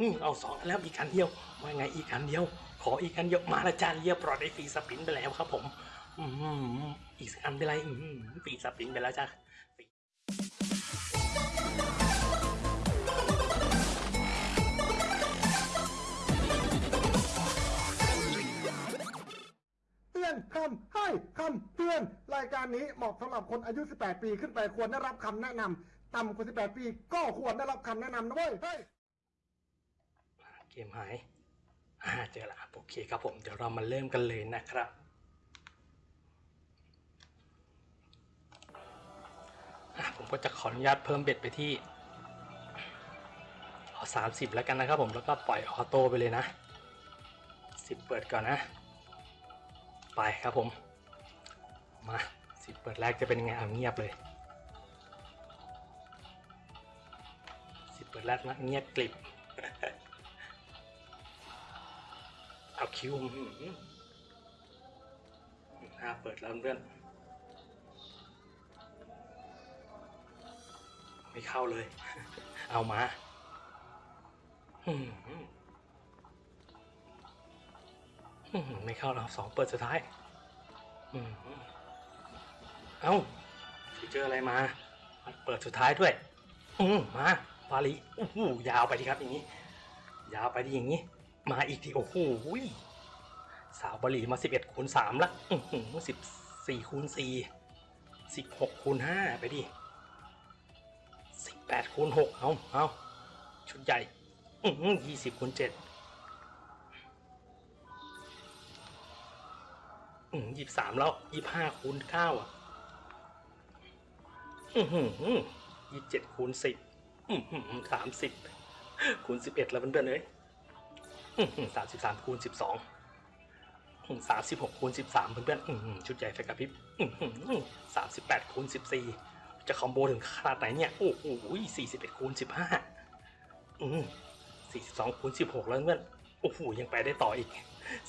อเอาสองแล้วอีกอันเดียวว่าไงอีกอันเดียว ขออีกอันเดียวมาละจานเรียบร้อยได้ฟรีสปินไปแล้วครับผม อืมอีกอันเป็นไรอืมฟรีสปินไปแล้วจ้าเตือนคำให้คำเตือนรายการนี้เหมาะสำหรับคนอายุ 18 ปีขึ้นไปควรได้รับคำแนะนำต่ำกว่า 18 ปี ก็ควรได้รับคำแนะนำนะเว้ย กมหายอ่าเจอละโอเคครับผม เดี๋ยวเรามาเริ่มกันเลยนะครับ ผมก็จะขออนุญาตเพิ่มเบ็ดไปที่เอาสามสิบแล้วกันนะครับผม แล้วก็ปล่อยออโต้ไปเลยนะสิบเปิดก่อนนะ ไปครับผม มาสิบเปิดแรกจะเป็นยังไงเอาเงียบเลยสิบเปิดแรกนะเงียบกลิบ เอาคิวอื้อหืออ่าเปิดแล้วเพื่อนไม่เข้าเลย เอามาไม่เข้าแล้วสองเปิดสุดท้ายอื้อหือเอาฟีเจอร์อะไรมา เปิดสุดท้ายด้วย อืมาฟาลีโอ้ยาวไปดีครับอย่างนี้ ยาวไปดีอย่างนี้ มาอีกทีโอ้โหสาวบาหลีมา 11คูณ3ละอือหือ14คูณ4 16คูณ5ไปดิ18คูณ6เอาเอาชุดใหญ่อือหือ20คูณ7อืม23แล้ว25คูณ9อะอือหือ27คูณ10อือหือ30คูณ11แล้วเพื่อนๆเอ้ย สามสิบสามคูณสิบสองสามสิบหกคูณสิบสามเพื่อนๆอื้อหือชุดใหญ่ไฟกระพริบสามสิบแปดคูณสิบสี่จะคอมโบถึงขนาดไหนเนี่ย โอ้โหสี่สิบเอ็ดคูณสิบห้าสี่สิบสองคูณสิบหกแล้วเพื่อนโอ้โหยังไปได้ต่ออีก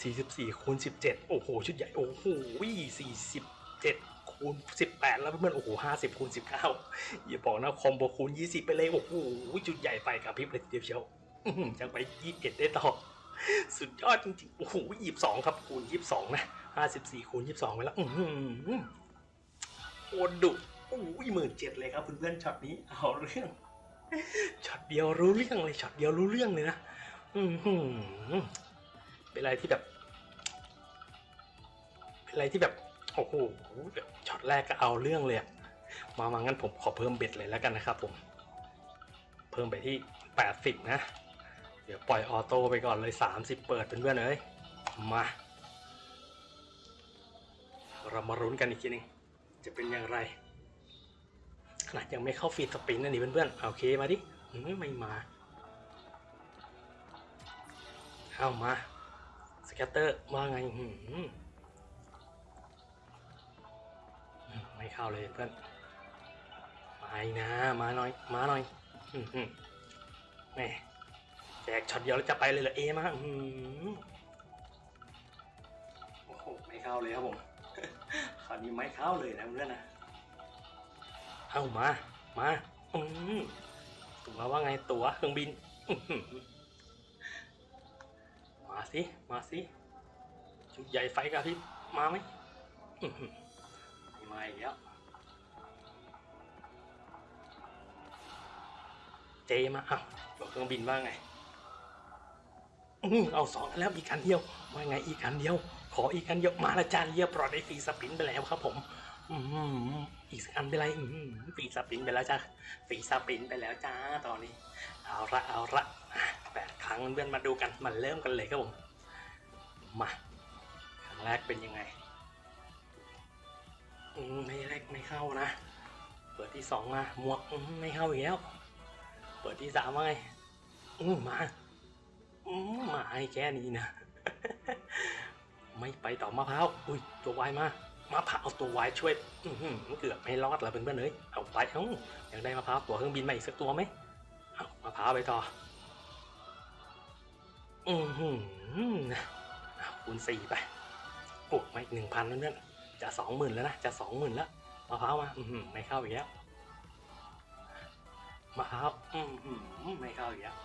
สี่สิบสี่คูณสิบเจ็ดโอ้โหชุดใหญ่โอ้โหสี่สิบเจ็ดคูณสิบแปดแล้วเพื่อนโอ้โหห้าสิบคูณสิบเก้าอย่าบอกนะคอมโบคูณยี่สิบไปเลยโอ้โหชุดใหญ่ไฟกระพริบเลยทีเดียวเชียวยังไปยี่สิบเอ็ดได้ต่อ สุดยอดจริงๆ โอ้โหยี่สิบสองครับ คูณยี่สิบสองนะห้าสิบสี่คูณยี่สิบสองไปแล้ว อืมโคตรดุโอ้ยหมื่นเจ็ดเลยครับเพื่อนๆช็อตนี้ เอาเรื่อง ช็อตเดียวรู้เรื่องเลย ช็อตเดียวรู้เรื่องเลยนะ อือหือเป็นอะไรที่แบบ เป็นอะไรที่แบบ โอ้โหแบบช็อตแรกก็เอาเรื่องเลยมามางั้นผมขอเพิ่ม bet เลยแล้วกันนะครับผม เพิ่มไปที่แปดสิบนะ เดี๋ยวปล่อย auto ไปก่อนเลย 30 เปิดเป็นเพื่อนเอ้ย มา เรามาลุ้นกันอีกทีหนึง จะเป็นอย่างไรขนาดยังไม่เข้า free spin นะนี่เพื่อนๆโอเคมาดิอืมไม่มาเอามา scatter ว่าไงหืมไม่เข้าเลยเพื่อนมาอีกนะ มาหน่อย มาหน่อยแม่ แจกช็อตเดียวแล้วจะไปเลยเหรอเอมาอืมโอ้โหไม่เข้าเลยครับผม คราวนี้ไม่เข้าเลยนะเพื่อนนะเอามา มาอืมตัวว่าไงตัวเครื่องบินอื้อหือมาสิ มาสิชุดใหญ่ไฟกระพริบมาไหมอื้อหือไม่มาอีกแล้วเจมาอ้าวบอกเครื่องบินว่าไง อืมเอาสองแล้วอีกอันเดียวว่าไงอีกอันเดียว ขออีกอันเดียวมาละจานเรียบร้อยได้ฟรีสปินไปแล้วครับผม อืมอีกสักอันเป็นไรอืมฟรีสปินไปแล้วจ้าฟรีสปินไปแล้วจ้าตอนนี้ เอาละเอาละแปดครั้งเพื่อนมาดูกันมาเริ่มกันเลยครับผมมาครั้งแรกเป็นยังไงไม่แรกไม่เข้านะ เปิดที่สองมาหมวกไม่เข้าอีกแล้ว เปิดที่สามว่าไงมา มาให้แค่นี้นะ ไม่ไปต่อมะพร้าว อุ้ยตัววายมามะพร้าวเอาตัววายช่วยอือหือเกือบไม่รอดล้วเพื่อนๆเลยเอาไปเอ้าอยากได้มะพร้าวตัวเครื่องบินมาอีกสักตัวไหมเอามะพร้าวไปต่อ อือหือเอาคูณสี่ไปโอ้มาอีกหนึ่งพันเพื่อนๆจะสองหมื่นแล้วนะ จะสองหมื่นแล้วมะพร้าวมาอือหือไม่เข้าอีกแล้วมะพร้าวอือหือไม่เข้าอีกแล้ว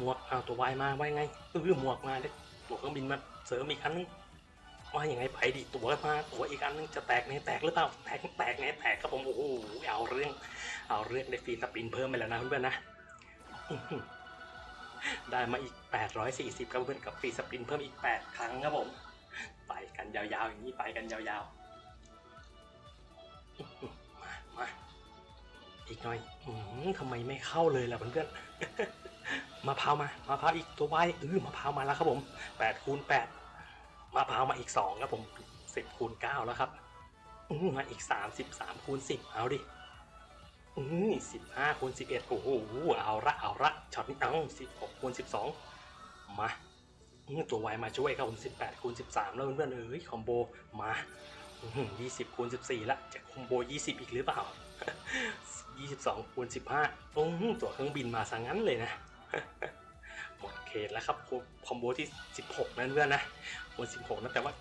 หมวกเอาตัววายมาไว้ไงเออหมวกมาเลยตัวเครื่องบินมาเสริมอีกอันนึงว่าอยังไงไปดิตัวมาตัวอีกอันนึงจะแตกไหนแตกหรือเปล่าแตกแตกไหนแตกครับผมโอ้โหเอาเรื่องเอาเรื่องได้ฟรีสปินเพิ่มไปแล้วนะเพื่อนๆนะอื้อหือได้มาอีก 840ครับเพื่อนกับฟรีสปินเพิ่มอีก 8 ครั้งครับผม ไปกันยาวๆอย่างนี้ไปกันยาวๆ มามาอีกหน่อยอทำไมไม่เข้าเลยล่ะเพื่อนๆ มะพร้าวมามะพร้าวอีกตัวไว้เออมะพร้าวมาแล้วครับผม8คูณ8มะพร้าวมาอีก2ครับผม10คูณ9แล้วครับอื้อมาอีก33คูณ10เอาดิอืมสิบห้าคูณสิบเอ็ดโอ้โหเอาละเอาละช็อตนี้เอาสิบหกคูณสิบสองมาอืมตัวไวมาช่วยครับผมสิบแปดคูณสิบสามแล้วเพื่อนๆเอ้ย combo มายี่สิบคูณสิบสี่ละจะ combo ยี่สิบอีกหรือเปล่ายี่สิบสองคูณสิบห้าอืมตัวเครื่องบินมาซะงั้นเลยนะ หมดเขตแล้วครับ combo ที่สิบหกนั่นเพื่อนนะคูณสิบหกนะแต่ว่า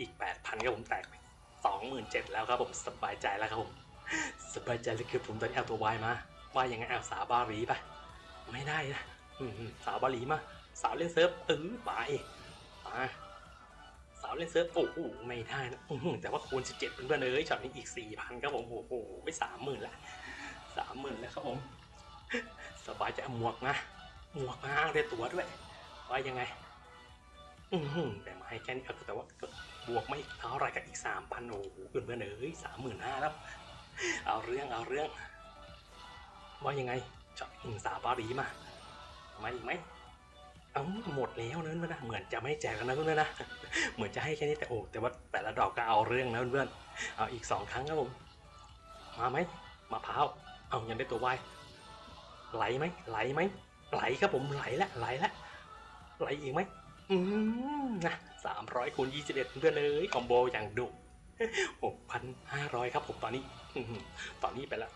อีกแปดพันครับผมแตกไปสองหมื่นเจ็ดแล้วครับผมสบายใจแล้วครับผมสบายใจเลยคือผมตอนนี้เอาตัววายมาว่ายังไงเอาสาวบาหลีปะไม่ได้นะสาวบาหลีมาสาวเล่นเซิร์ฟเออไปมาสาวเล่นเซิร์ฟโอ้โหไม่ได้นะแต่ว่าคูณ 17เพื่อนๆเอ้ยช็อตนี้อีก 4,000ครับผมโอ้โหไปสามหมื่นละสามหมื่นแล้วครับผมสบายใจหมวกนะ หมวกมาอ้างได้ตัวด้วยว่ายังไง อือหือแต่มาให้แค่นี้แต่ว่าบวกมาอีกเท่าไรกับอีกสามพันโอ้โหเพื่อนๆเอ้ยสามหมื่นห้าแล้ว เอาเรื่องเอาเรื่อง ว่ายังไงจาะอิงสาวบาหลีมามาอีกไหมเอาหมดแล้วนะเพื่อนนะเหมือนจะไม่แจกแล้วนะเพื่อนนะเหมือนจะให้แค่นี้แต่โอ้แต่ว่าแต่ละดอกก็เอาเรื่องนะเพื่อนเอาอีกสองครั้งครับผมมาไหมมาพร้าเอายังได้ตัววายไหลไหมไหลไหม ไหลครับผมไหลละไหลละไหลอีกไหมอืมนะสามร้อยคูณยี่สิบเอ็ดเพื่อนเลยคอมโบอย่างดุหกพันห้าร้อยครับผมตอนนี้อตอนนี้ไปละ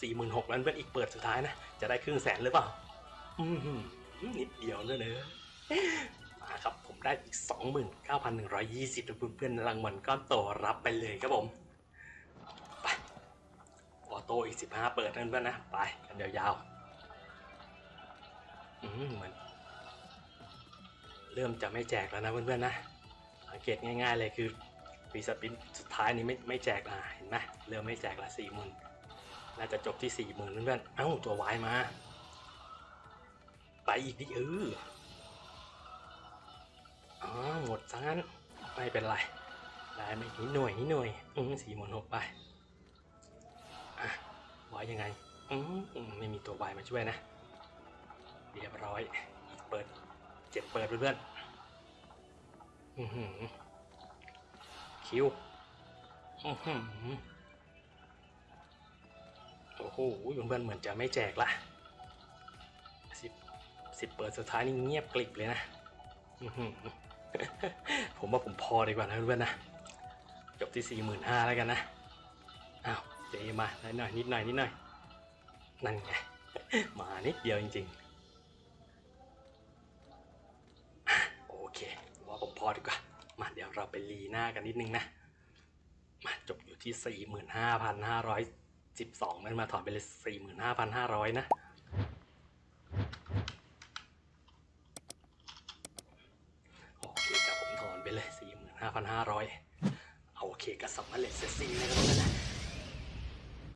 สี่หมื่นหกแล้วเพื่อนอีกเปิดสุดท้ายนะ จะได้ครึ่งแสนหรือเปล่าอือหือนิดเดียวเลยเนอะมาครับผมได้อีกสองหมื่นเก้าพันหนึ่งร้อยยี่สิบเพื่อนๆรางวัลก้อนโตรับไปเลยครับผม ไปออโต้อีกสิบห้าเปิดนั่นเพื่อนๆนะ ไปกันยาวๆ อืมเหมือนเริ่มจะไม่แจกแล้วนะเพื่อนๆนะสังเกตง่าย ๆ เลยคือปีสปินสุดท้ายนี้ไม่ไม่แจกละเห็นไหมเริ่มไม่แจกละสี่หมื่นน่าจะจบที่สี่หมื่นเพื่อนๆเอ้าตัววายมา ไปอีกดิเอออ๋อหมดซะงั้นไม่เป็นไรได้ไม่นิดหน่วยนิดหน่วยอืมสี่หมื่นหกไปอะวายยังไงอือืมไม่มีตัววายมาช่วยนะ เรียบร้อย เปิดเจ็ดเปิดเพื่อนๆคิวอื้อหือโอ้โหเพื่อนเหมือนจะไม่แจกละสิบสิบเปิดสุดท้ายนี่เงียบกริบเลยนะผมว่าผมพอดีกว่านะเพื่อนนะจบที่สี่หมื่นห้าแล้วกันนะอ้าวเจมาน่อยหน่อยนิดหน่อยนิดหน่อยนั่นไงมานิดเดียวจริง ๆ อดีกว่า มาเดี๋ยวเราไปรีหน้ากันนิดนึงนะ มาจบอยู่ที่ 45,512 มันมาถอนไปเลย 45,500 นะโอเคครับผมถอนไปเลย 45,500โอเคกับสำเร็จเสร็จสิ้นนะครับนะ